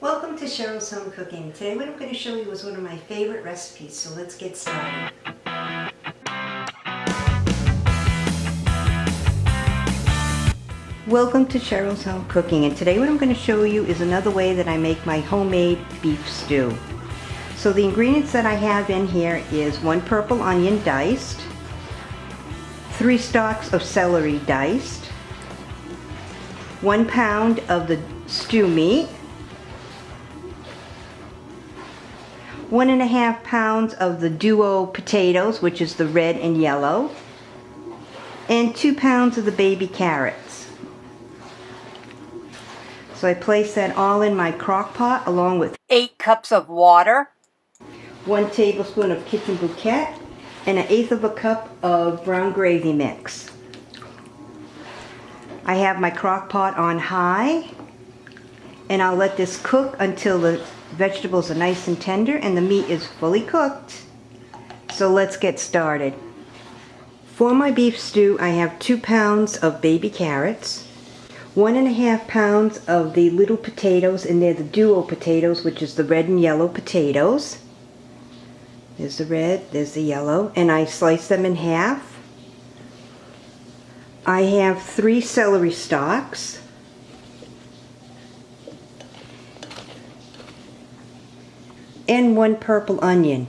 Welcome to Cheryl's Home Cooking. Today what I'm going to show you is one of my favorite recipes, so let's get started. Welcome to Cheryl's Home Cooking and today what I'm going to show you is another way that I make my homemade beef stew. So the ingredients that I have in here is one purple onion diced, three stalks of celery diced, one pound of the stew meat, one and a half pounds of the duo potatoes, which is the red and yellow, and two pounds of the baby carrots. So I place that all in my crock pot along with 8 cups of water, 1 tablespoon of kitchen bouquet, and an eighth of a cup of brown gravy mix. I have my crock pot on high and I'll let this cook until the vegetables are nice and tender and the meat is fully cooked. So let's get started. For my beef stew I have two pounds of baby carrots, one and a half pounds of the little potatoes, and they're the duo potatoes, which is the red and yellow potatoes. There's the red, there's the yellow, and I slice them in half. I have three celery stalks. And one purple onion.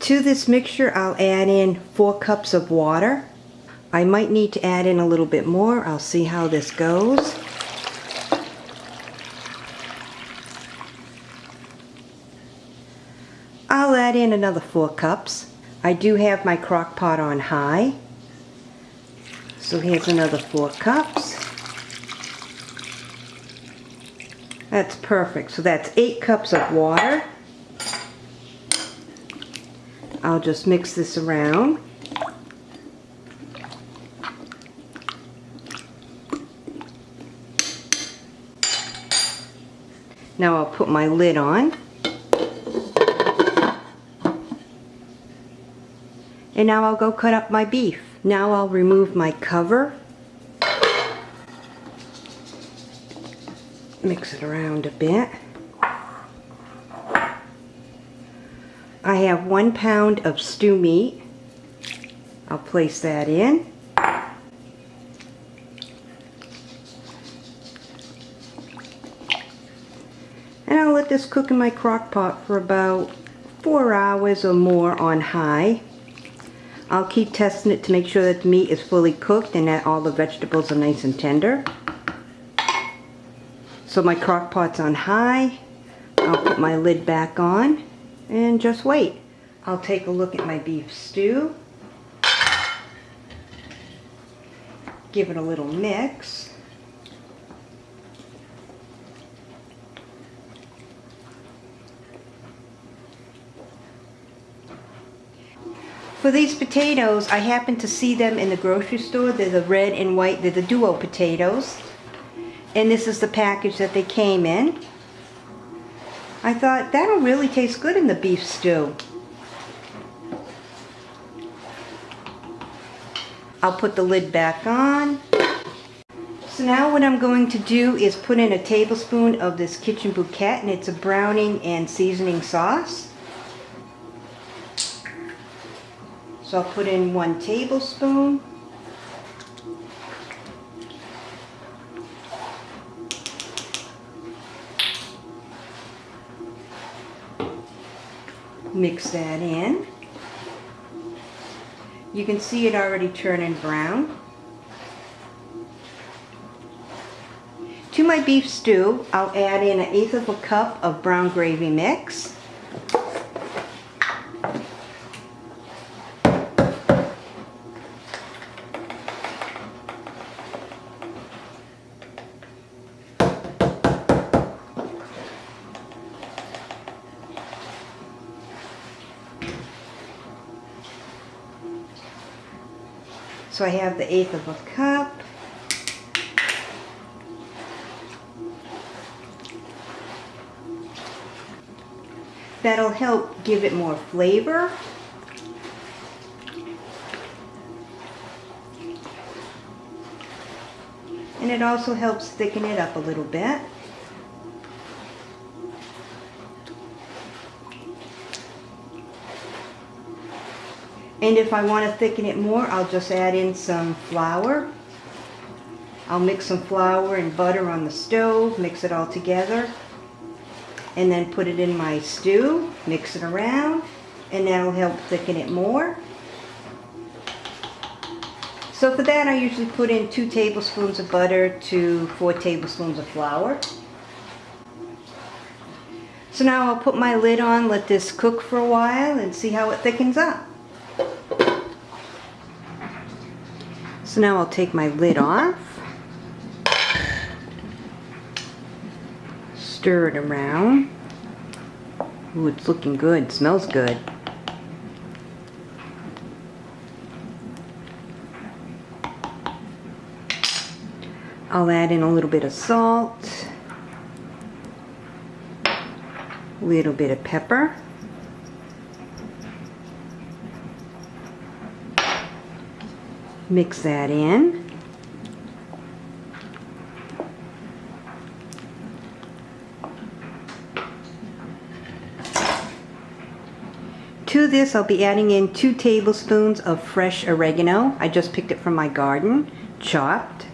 To this mixture, I'll add in four cups of water. I might need to add in a little bit more. I'll see how this goes. I'll add in another four cups. I do have my crock pot on high. So here's another four cups. That's perfect. So that's eight cups of water. I'll just mix this around. Now I'll put my lid on. And now I'll go cut up my beef. Now I'll remove my cover. Mix it around a bit. I have one pound of stew meat. I'll place that in. And I'll let this cook in my crock pot for about four hours or more on high. I'll keep testing it to make sure that the meat is fully cooked and that all the vegetables are nice and tender. So my crock pot's on high. I'll put my lid back on and just wait. I'll take a look at my beef stew. Give it a little mix. For these potatoes, I happened to see them in the grocery store. They're the red and white, they're the duo potatoes. And this is the package that they came in. I thought, that'll really taste good in the beef stew. I'll put the lid back on. So now what I'm going to do is put in a tablespoon of this Kitchen Bouquet, and it's a browning and seasoning sauce. So I'll put in one tablespoon. Mix that in. You can see it already turning brown. To my beef stew, I'll add in an eighth of a cup of brown gravy mix. So I have the eighth of a cup. That'll help give it more flavor. And it also helps thicken it up a little bit. And if I want to thicken it more, I'll just add in some flour. I'll mix some flour and butter on the stove, mix it all together, and then put it in my stew, mix it around, and that'll help thicken it more. So for that I usually put in two tablespoons of butter to four tablespoons of flour. So now I'll put my lid on, let this cook for a while and see how it thickens up. So now I'll take my lid off. Stir it around. Ooh, it's looking good. smells good. I'll add in a little bit of salt, a little bit of pepper, mix that in. To this I'll be adding in two tablespoons of fresh oregano. I just picked it from my garden, chopped.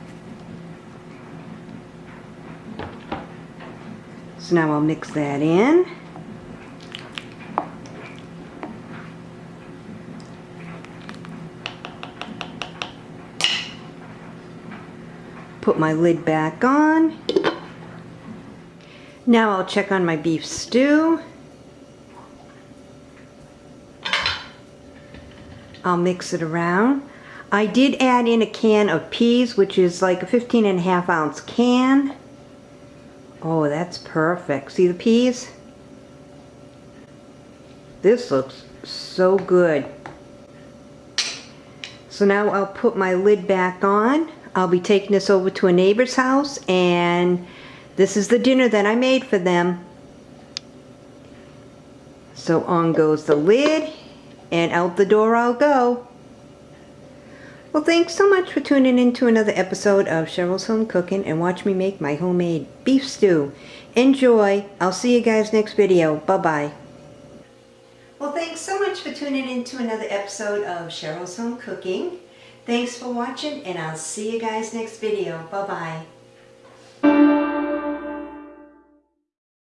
So now I'll mix that in. Put my lid back on. Now I'll check on my beef stew. I'll mix it around. I did add in a can of peas, which is like a 15 and a half ounce can. Oh, that's perfect. See the peas? This looks so good. So now I'll put my lid back on. I'll be taking this over to a neighbor's house and this is the dinner that I made for them. So on goes the lid and out the door I'll go. Well, thanks so much for tuning in to another episode of Cheryl's Home Cooking and watch me make my homemade beef stew. Enjoy. I'll see you guys next video. Bye-bye. Well, thanks so much for tuning in to another episode of Cheryl's Home Cooking. Thanks for watching, and I'll see you guys next video. Bye-bye.